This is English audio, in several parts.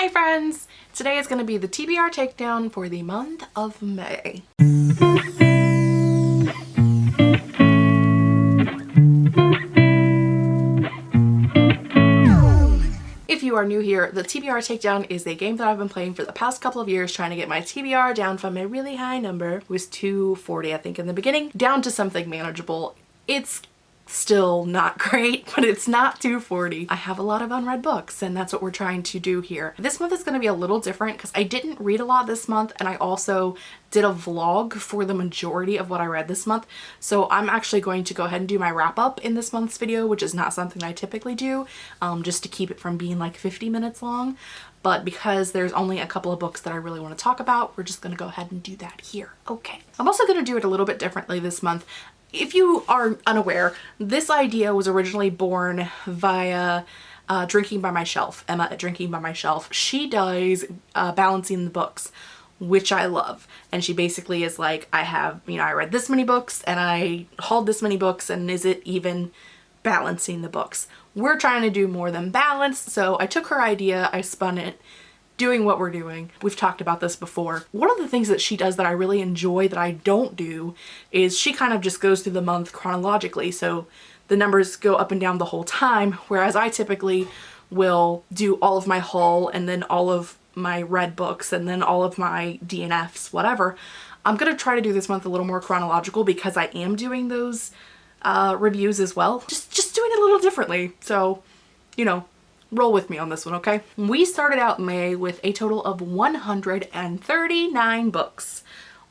Hi friends! Today is going to be the TBR takedown for the month of May. If you are new here, the TBR Takedown is a game that I've been playing for the past couple of years trying to get my TBR down from a really high number, was 240 I think in the beginning, down to something manageable. It's still not great, but it's not 240. I have a lot of unread books and that's what we're trying to do here. This month is going to be a little different because I didn't read a lot this month and I also did a vlog for the majority of what I read this month. So I'm actually going to go ahead and do my wrap up in this month's video, which is not something I typically do, um, just to keep it from being like 50 minutes long. But because there's only a couple of books that I really want to talk about, we're just going to go ahead and do that here. Okay. I'm also going to do it a little bit differently this month if you are unaware, this idea was originally born via uh, Drinking by My Shelf, Emma at Drinking by My Shelf. She does uh, balancing the books, which I love. And she basically is like, I have, you know, I read this many books and I hauled this many books and is it even balancing the books? We're trying to do more than balance. So I took her idea, I spun it, doing what we're doing. We've talked about this before. One of the things that she does that I really enjoy that I don't do is she kind of just goes through the month chronologically. So the numbers go up and down the whole time, whereas I typically will do all of my haul and then all of my read books and then all of my DNFs, whatever. I'm going to try to do this month a little more chronological because I am doing those uh, reviews as well. Just, just doing it a little differently. So, you know, roll with me on this one, okay? We started out May with a total of 139 books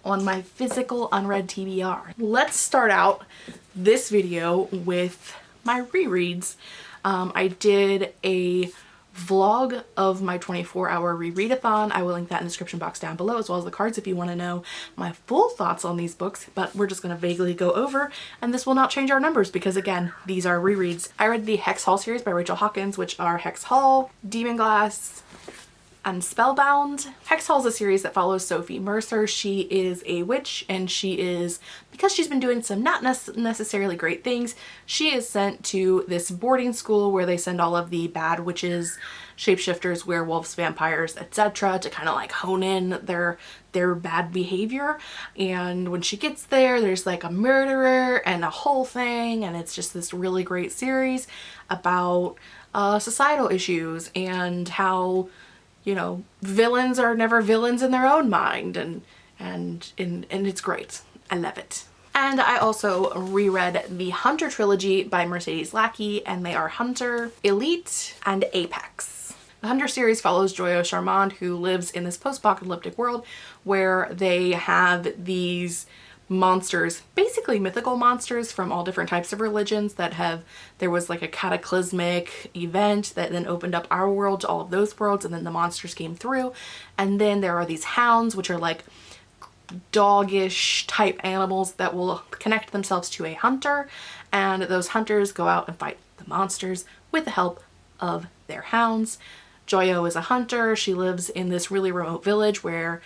on my physical unread TBR. Let's start out this video with my rereads. Um, I did a vlog of my 24 hour rereadathon. I will link that in the description box down below as well as the cards if you want to know my full thoughts on these books, but we're just going to vaguely go over and this will not change our numbers because again, these are rereads. I read the Hex Hall series by Rachel Hawkins, which are Hex Hall, Demon Glass, and Spellbound. Hex Hall is a series that follows Sophie Mercer. She is a witch and she is, because she's been doing some not necessarily great things, she is sent to this boarding school where they send all of the bad witches, shapeshifters, werewolves, vampires, etc. to kind of like hone in their their bad behavior and when she gets there there's like a murderer and a whole thing and it's just this really great series about uh, societal issues and how you know, villains are never villains in their own mind and and and, and it's great. I love it. And I also reread the Hunter trilogy by Mercedes Lackey and they are Hunter, Elite, and Apex. The Hunter series follows Joyeaux Charmand who lives in this post-apocalyptic world where they have these monsters, basically mythical monsters from all different types of religions that have, there was like a cataclysmic event that then opened up our world to all of those worlds and then the monsters came through. And then there are these hounds which are like doggish type animals that will connect themselves to a hunter and those hunters go out and fight the monsters with the help of their hounds. Joyeaux is a hunter. She lives in this really remote village where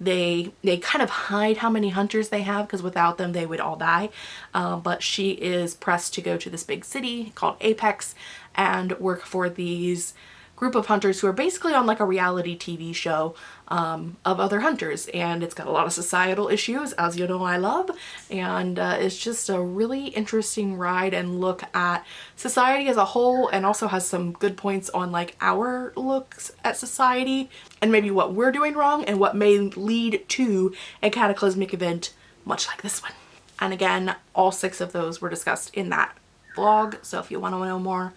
they they kind of hide how many hunters they have because without them they would all die. Uh, but she is pressed to go to this big city called Apex and work for these group of hunters who are basically on like a reality TV show um, of other hunters. And it's got a lot of societal issues as you know I love. And uh, it's just a really interesting ride and look at society as a whole and also has some good points on like our looks at society and maybe what we're doing wrong and what may lead to a cataclysmic event much like this one. And again, all six of those were discussed in that vlog so if you want to know more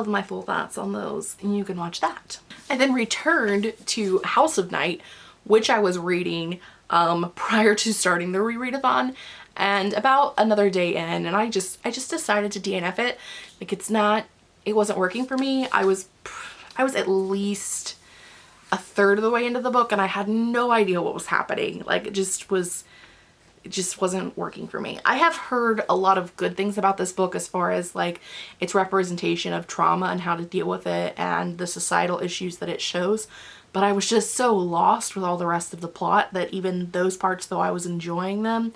of my full thoughts on those and you can watch that. I then returned to House of Night which I was reading um, prior to starting the rereadathon and about another day in and I just I just decided to DNF it. Like it's not it wasn't working for me. I was I was at least a third of the way into the book and I had no idea what was happening. Like it just was it just wasn't working for me. I have heard a lot of good things about this book as far as like its representation of trauma and how to deal with it and the societal issues that it shows. But I was just so lost with all the rest of the plot that even those parts, though I was enjoying them,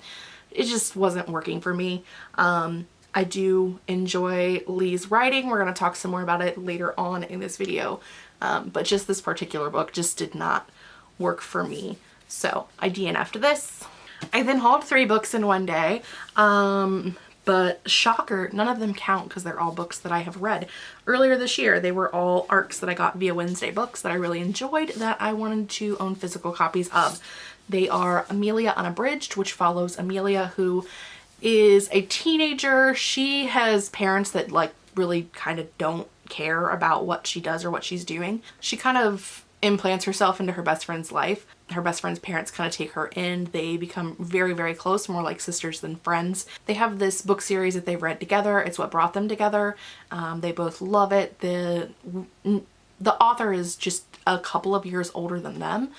it just wasn't working for me. Um, I do enjoy Leigh's writing. We're going to talk some more about it later on in this video. Um, but just this particular book just did not work for me. So I DNF'd this. I then hauled three books in one day. Um, but shocker, none of them count because they're all books that I have read. Earlier this year, they were all ARCs that I got via Wednesday Books that I really enjoyed that I wanted to own physical copies of. They are Amelia Unabridged, which follows Amelia who is a teenager. She has parents that like really kind of don't care about what she does or what she's doing. She kind of implants herself into her best friend's life. Her best friend's parents kind of take her in. They become very, very close, more like sisters than friends. They have this book series that they've read together. It's what brought them together. Um, they both love it. The, the author is just a couple of years older than them.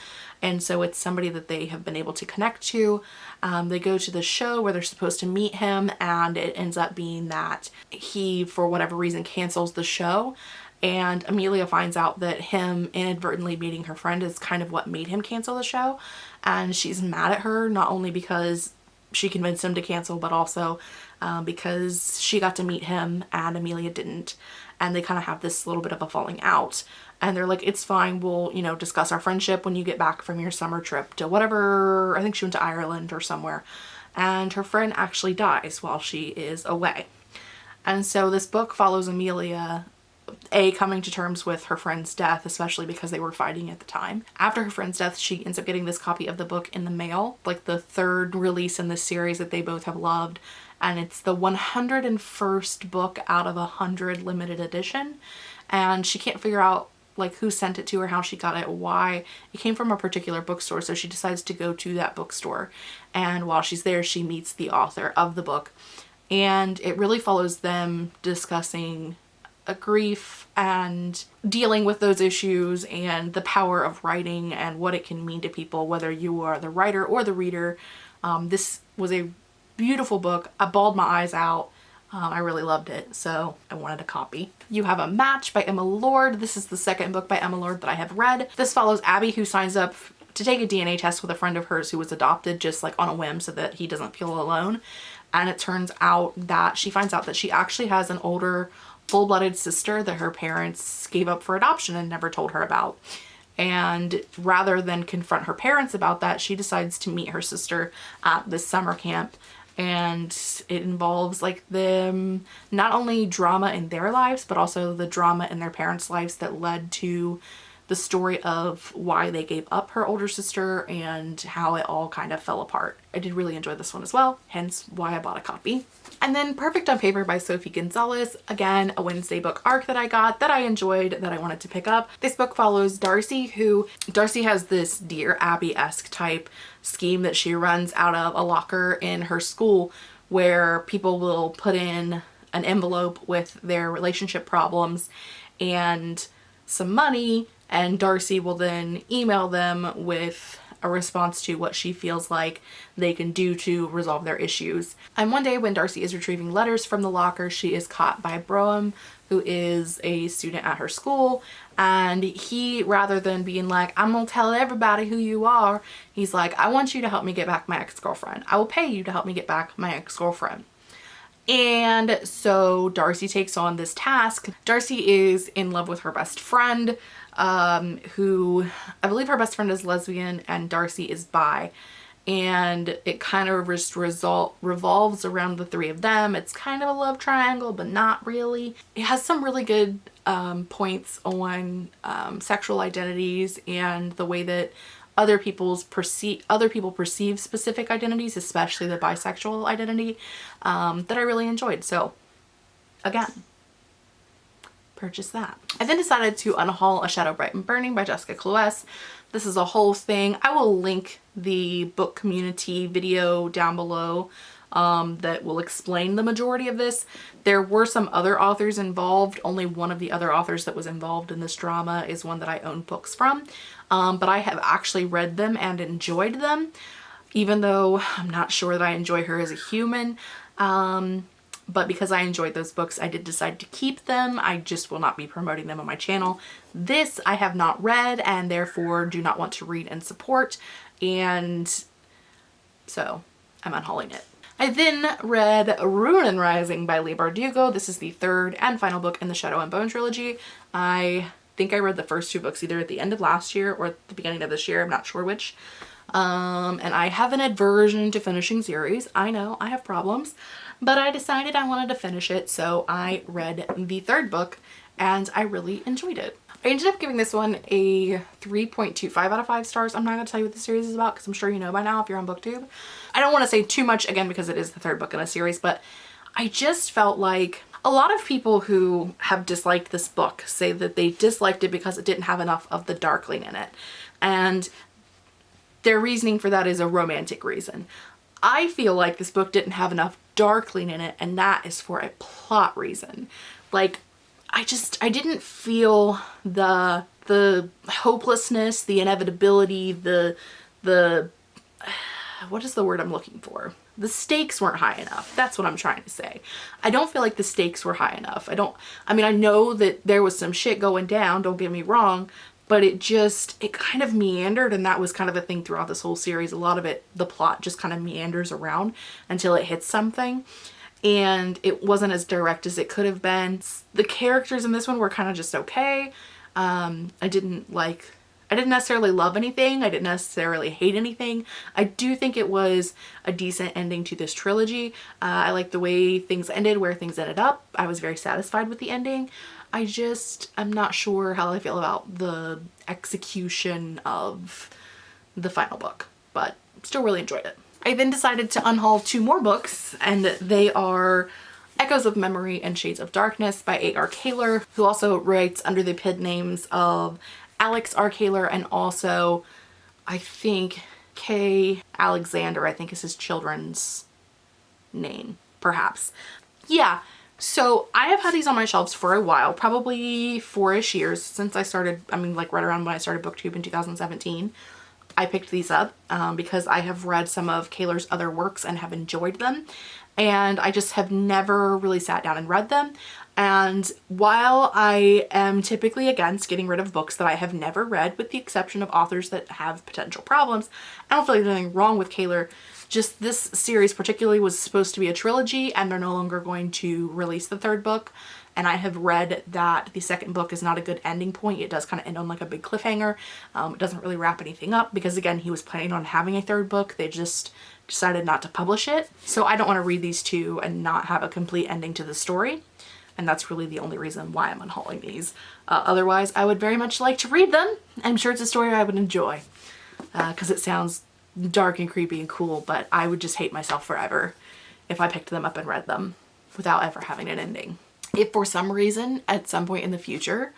And so it's somebody that they have been able to connect to. Um, they go to the show where they're supposed to meet him and it ends up being that he, for whatever reason, cancels the show and Amelia finds out that him inadvertently meeting her friend is kind of what made him cancel the show. And she's mad at her not only because she convinced him to cancel but also um, because she got to meet him and Amelia didn't. And they kind of have this little bit of a falling out. And they're like it's fine we'll you know discuss our friendship when you get back from your summer trip to whatever I think she went to Ireland or somewhere. And her friend actually dies while she is away. And so this book follows Amelia a coming to terms with her friend's death especially because they were fighting at the time after her friend's death she ends up getting this copy of the book in the mail like the third release in this series that they both have loved and it's the 101st book out of a hundred limited edition and she can't figure out like who sent it to her, how she got it, why. It came from a particular bookstore, so she decides to go to that bookstore. And while she's there, she meets the author of the book. And it really follows them discussing grief and dealing with those issues and the power of writing and what it can mean to people whether you are the writer or the reader. Um, this was a beautiful book. I bawled my eyes out. Um, I really loved it, so I wanted a copy. You have a match by Emma Lord. This is the second book by Emma Lord that I have read. This follows Abby who signs up to take a DNA test with a friend of hers who was adopted just like on a whim so that he doesn't feel alone. And it turns out that she finds out that she actually has an older full-blooded sister that her parents gave up for adoption and never told her about. And rather than confront her parents about that, she decides to meet her sister at this summer camp and it involves like them not only drama in their lives but also the drama in their parents lives that led to the story of why they gave up her older sister and how it all kind of fell apart. I did really enjoy this one as well, hence why I bought a copy. And then Perfect on Paper by Sophie Gonzalez, again, a Wednesday book arc that I got that I enjoyed that I wanted to pick up. This book follows Darcy who, Darcy has this Dear Abby-esque type scheme that she runs out of a locker in her school where people will put in an envelope with their relationship problems and some money and Darcy will then email them with a response to what she feels like they can do to resolve their issues. And one day when Darcy is retrieving letters from the locker, she is caught by Brougham, who is a student at her school. And he, rather than being like, I'm gonna tell everybody who you are, he's like, I want you to help me get back my ex-girlfriend. I will pay you to help me get back my ex-girlfriend. And so Darcy takes on this task. Darcy is in love with her best friend um, who I believe her best friend is lesbian and Darcy is bi and it kind of just result revolves around the three of them. It's kind of a love triangle, but not really. It has some really good um, points on um, sexual identities and the way that other people's perceive other people perceive specific identities, especially the bisexual identity, um, that I really enjoyed. So again, purchase that. I then decided to unhaul A Shadow Bright and Burning by Jessica Cluess. This is a whole thing. I will link the book community video down below um, that will explain the majority of this. There were some other authors involved. Only one of the other authors that was involved in this drama is one that I own books from. Um, but I have actually read them and enjoyed them, even though I'm not sure that I enjoy her as a human. Um, but because I enjoyed those books, I did decide to keep them. I just will not be promoting them on my channel. This I have not read and therefore do not want to read and support. And so I'm unhauling it. I then read Ruin and Rising by Leigh Bardugo. This is the third and final book in the Shadow and Bone trilogy. I think I read the first two books either at the end of last year or at the beginning of this year. I'm not sure which. Um, and I have an aversion to finishing series. I know I have problems, but I decided I wanted to finish it. So I read the third book and I really enjoyed it. I ended up giving this one a 3.25 out of 5 stars. I'm not going to tell you what the series is about because I'm sure you know by now if you're on booktube. I don't want to say too much again because it is the third book in a series, but I just felt like a lot of people who have disliked this book say that they disliked it because it didn't have enough of the darkling in it. And their reasoning for that is a romantic reason. I feel like this book didn't have enough darkling in it and that is for a plot reason. Like I just, I didn't feel the, the hopelessness, the inevitability, the, the, what is the word I'm looking for? The stakes weren't high enough. That's what I'm trying to say. I don't feel like the stakes were high enough. I don't, I mean, I know that there was some shit going down, don't get me wrong, but it just, it kind of meandered and that was kind of a thing throughout this whole series. A lot of it, the plot just kind of meanders around until it hits something and it wasn't as direct as it could have been. The characters in this one were kind of just okay. Um, I didn't like, I didn't necessarily love anything. I didn't necessarily hate anything. I do think it was a decent ending to this trilogy. Uh, I like the way things ended, where things ended up. I was very satisfied with the ending. I just, I'm not sure how I feel about the execution of the final book, but still really enjoyed it. I then decided to unhaul two more books and they are Echoes of Memory and Shades of Darkness by A.R. Kahler, who also writes under the pen names of Alex R. Kahler and also I think K. Alexander, I think is his children's name, perhaps. Yeah, so I have had these on my shelves for a while, probably four-ish years since I started, I mean like right around when I started booktube in 2017. I picked these up um, because I have read some of Kahler's other works and have enjoyed them and I just have never really sat down and read them and while I am typically against getting rid of books that I have never read with the exception of authors that have potential problems, I don't feel like there's anything wrong with Kahler. Just this series particularly was supposed to be a trilogy and they're no longer going to release the third book and I have read that the second book is not a good ending point. It does kind of end on like a big cliffhanger. Um, it doesn't really wrap anything up because again, he was planning on having a third book. They just decided not to publish it. So I don't want to read these two and not have a complete ending to the story. And that's really the only reason why I'm unhauling these. Uh, otherwise, I would very much like to read them. I'm sure it's a story I would enjoy because uh, it sounds dark and creepy and cool, but I would just hate myself forever if I picked them up and read them without ever having an ending. If for some reason at some point in the future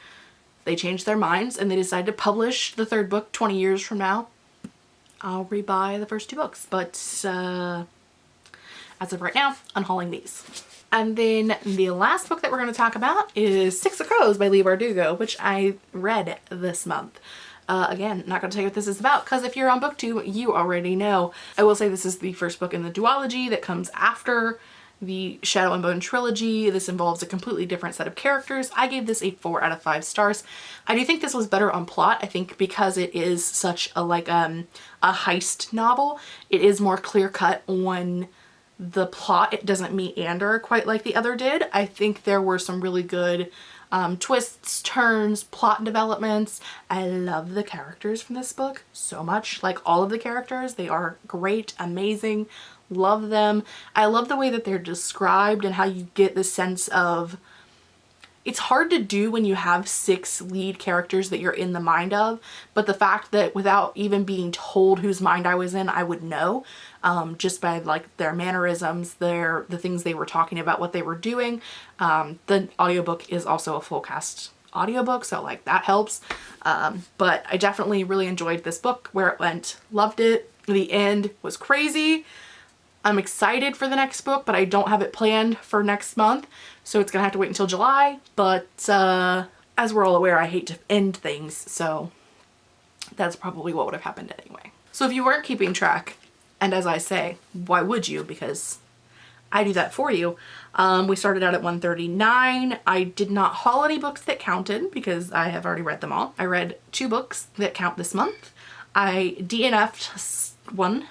they change their minds and they decide to publish the third book 20 years from now, I'll rebuy the first two books. But uh, as of right now, unhauling these. And then the last book that we're going to talk about is Six of Crows by Leigh Bardugo, which I read this month. Uh, again, not going to tell you what this is about because if you're on booktube, you already know. I will say this is the first book in the duology that comes after the Shadow and Bone trilogy. This involves a completely different set of characters. I gave this a 4 out of 5 stars. I do think this was better on plot. I think because it is such a like um, a heist novel, it is more clear cut on the plot. It doesn't meander quite like the other did. I think there were some really good um, twists, turns, plot developments. I love the characters from this book so much. Like all of the characters, they are great, amazing, love them. I love the way that they're described and how you get the sense of it's hard to do when you have six lead characters that you're in the mind of, but the fact that without even being told whose mind I was in, I would know um, just by like their mannerisms, their the things they were talking about, what they were doing. Um, the audiobook is also a full cast audiobook, so like that helps. Um, but I definitely really enjoyed this book where it went, loved it. The end was crazy. I'm excited for the next book, but I don't have it planned for next month. So it's gonna have to wait until July. But uh, as we're all aware, I hate to end things. So that's probably what would have happened anyway. So if you weren't keeping track, and as I say, why would you? Because I do that for you. Um, we started out at 139. I did not haul any books that counted because I have already read them all. I read two books that count this month. I DNF'd one.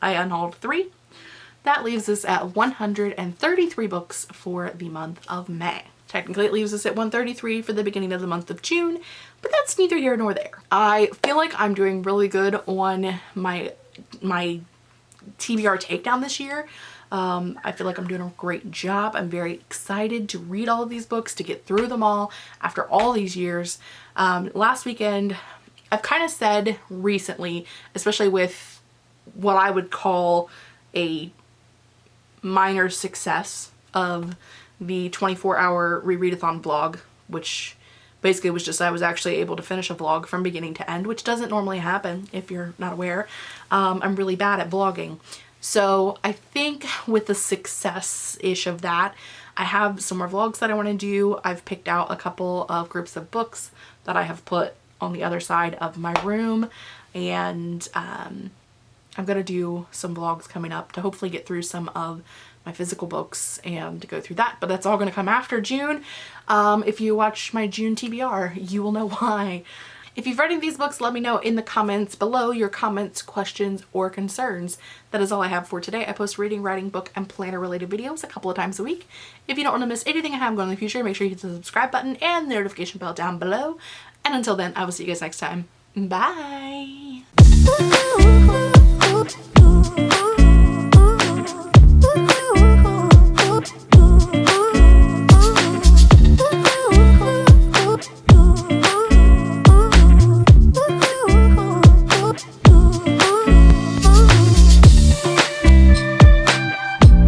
I unhauled three. That leaves us at 133 books for the month of May. Technically it leaves us at 133 for the beginning of the month of June, but that's neither here nor there. I feel like I'm doing really good on my, my TBR takedown this year. Um, I feel like I'm doing a great job. I'm very excited to read all of these books, to get through them all after all these years. Um, last weekend, I've kind of said recently, especially with what I would call a minor success of the 24 hour rereadathon vlog, which basically was just I was actually able to finish a vlog from beginning to end, which doesn't normally happen if you're not aware. Um, I'm really bad at vlogging. So I think with the success-ish of that, I have some more vlogs that I want to do. I've picked out a couple of groups of books that I have put on the other side of my room and um, I'm to do some vlogs coming up to hopefully get through some of my physical books and go through that. But that's all going to come after June. Um, if you watch my June TBR, you will know why. If you've read any of these books, let me know in the comments below your comments, questions, or concerns. That is all I have for today. I post reading, writing, book, and planner related videos a couple of times a week. If you don't want to miss anything I have going in the future, make sure you hit the subscribe button and the notification bell down below. And until then, I will see you guys next time. Bye! ooh, ooh.